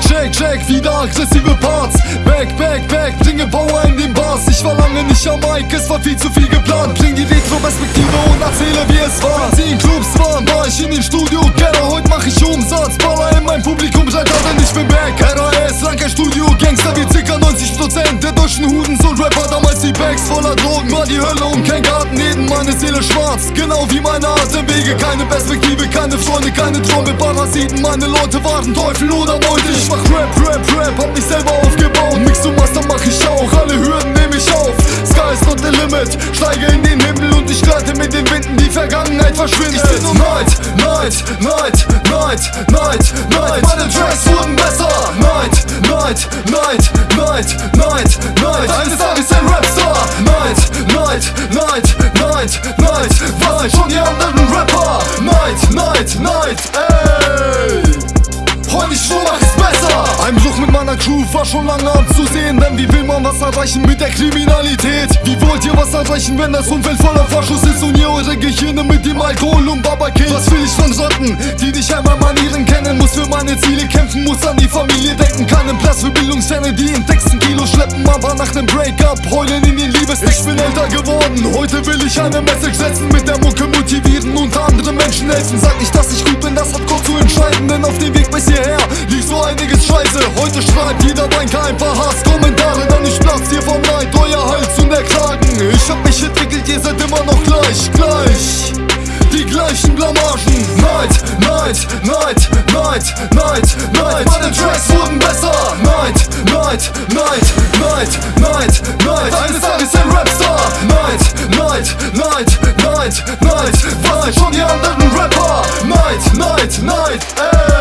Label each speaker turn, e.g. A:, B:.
A: check, check, wieder aggressive Parts. Back, back, back, bringe Power in den Bars Ich war lange nicht am Mic, es war viel zu viel geplant. Bring die Retro-Perspektive und erzähle wie es war. Sie in Clubs waren, war ich in den Studio. Keller, heute mach ich Umsatz. Baller in mein Publikum, schreit denn ich bin back. RAS, Ranker Studio, Gangster wie circa 90% Der deutschen Hudens und Rapper, damals die Bags voller Drogen. War die Hölle und kein neben meine Seele schwarz Genau wie meine Atemwege, keine Perspektive, keine Freunde, keine Trommel Parasiten, meine Leute waren Teufel oder Meute Ich mach Rap, Rap, Rap, hab mich selber aufgebaut. Mix du Master mach ich auch, alle Hürden nehm ich auf. Sky is not the limit, steige in den Himmel und ich gleite mit den Winden Die Vergangenheit verschwindet. Night, Night, Night, Night, Night, Night. Meine Tracks wurden besser. Night, Night, Night, Night, Night, Night. Eines Tages ein Rapstar. Night, Night, Night, Night, Night Was schon die anderen Rapper Night, Night, Night, ey Heute ich mach es besser Einbruch mit meiner Crew war schon lange abzusehen Denn wie will man was erreichen mit der Kriminalität? Wie wollt ihr was erreichen, wenn das Umfeld voller Vorschuss ist Und ihr eure Gehirne mit dem Alkohol und Babakillt? Was will ich von Schotten, die nicht einmal kennen? Meine Ziele kämpfen, muss an die Familie denken. Keinen Platz für Bildungszähne, die in Texten Kilo schleppen. Aber nach dem Breakup heulen in den Liebestext Ich bin älter geworden, heute will ich eine Message setzen Mit der Mucke motivieren und anderen Menschen helfen. Sag nicht, dass ich gut bin, das hat Gott zu entscheiden. Denn auf dem Weg bis hierher lief so einiges Scheiße. Heute schreibt jeder Banker ein paar Hasskommentare Dann ich platz dir vom Neid, euer Hals und der Kragen Ich hab mich entwickelt, Blamagen night, night, night, night, night. Neid Meine Tracks wurden besser Night, night, Neid, Neid, Neid, Neid Eines Tages ein Rapstar night, night, night, night. Neid Was schon die anderen Rapper Night, night, night, ey